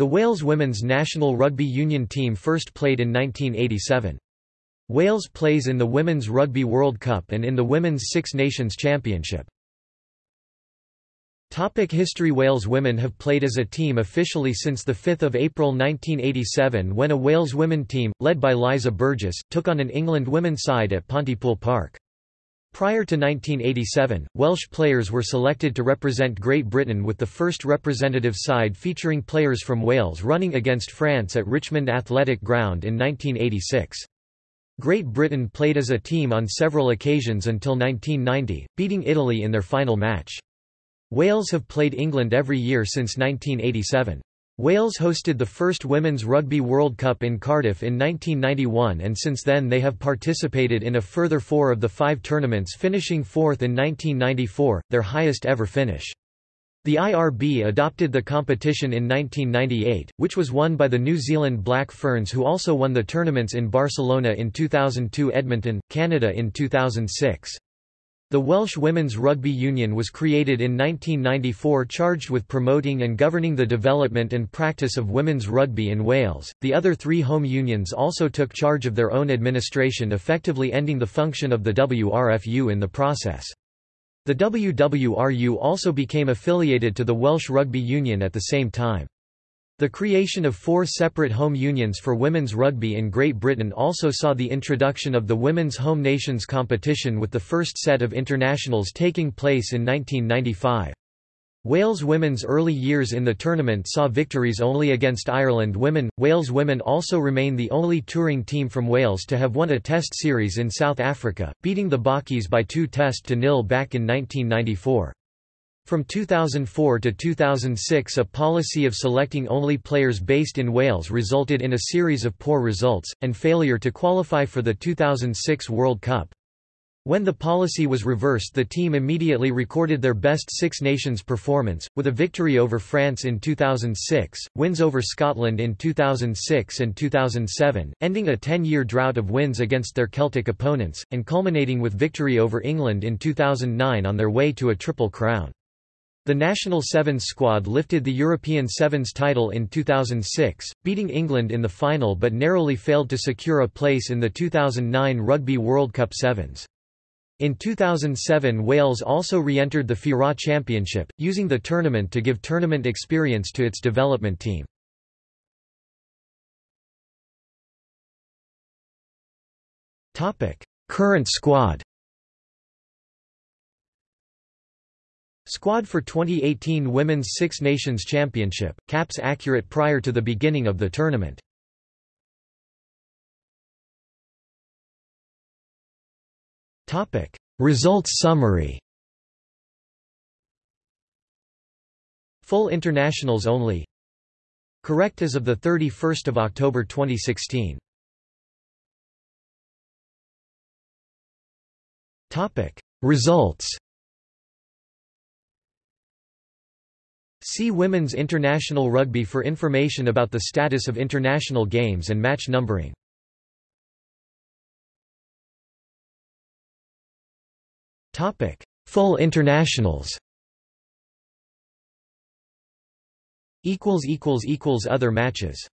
The Wales women's national rugby union team first played in 1987. Wales plays in the Women's Rugby World Cup and in the Women's Six Nations Championship. Topic history Wales women have played as a team officially since 5 April 1987 when a Wales women team, led by Liza Burgess, took on an England women's side at Pontypool Park. Prior to 1987, Welsh players were selected to represent Great Britain with the first representative side featuring players from Wales running against France at Richmond Athletic Ground in 1986. Great Britain played as a team on several occasions until 1990, beating Italy in their final match. Wales have played England every year since 1987. Wales hosted the first Women's Rugby World Cup in Cardiff in 1991 and since then they have participated in a further four of the five tournaments finishing fourth in 1994, their highest ever finish. The IRB adopted the competition in 1998, which was won by the New Zealand Black Ferns who also won the tournaments in Barcelona in 2002 Edmonton, Canada in 2006. The Welsh Women's Rugby Union was created in 1994 charged with promoting and governing the development and practice of women's rugby in Wales. The other three home unions also took charge of their own administration effectively ending the function of the WRFU in the process. The WWRU also became affiliated to the Welsh Rugby Union at the same time. The creation of four separate home unions for women's rugby in Great Britain also saw the introduction of the Women's Home Nations competition with the first set of internationals taking place in 1995. Wales women's early years in the tournament saw victories only against Ireland women. Wales women also remain the only touring team from Wales to have won a test series in South Africa, beating the Bockies by 2 test to nil back in 1994. From 2004 to 2006 a policy of selecting only players based in Wales resulted in a series of poor results, and failure to qualify for the 2006 World Cup. When the policy was reversed the team immediately recorded their best Six Nations performance, with a victory over France in 2006, wins over Scotland in 2006 and 2007, ending a 10-year drought of wins against their Celtic opponents, and culminating with victory over England in 2009 on their way to a Triple Crown. The national sevens squad lifted the European Sevens title in 2006, beating England in the final but narrowly failed to secure a place in the 2009 Rugby World Cup Sevens. In 2007 Wales also re-entered the FIRA Championship, using the tournament to give tournament experience to its development team. Current squad Squad for 2018 Women's Six Nations Championship, caps accurate prior to the beginning of the tournament. Results summary. Full internationals only. Correct as of the 31st of October 2016. Topic: Results. See Women's International Rugby for information about the status of international games and match numbering. Topic: Full internationals. Equals equals equals other matches.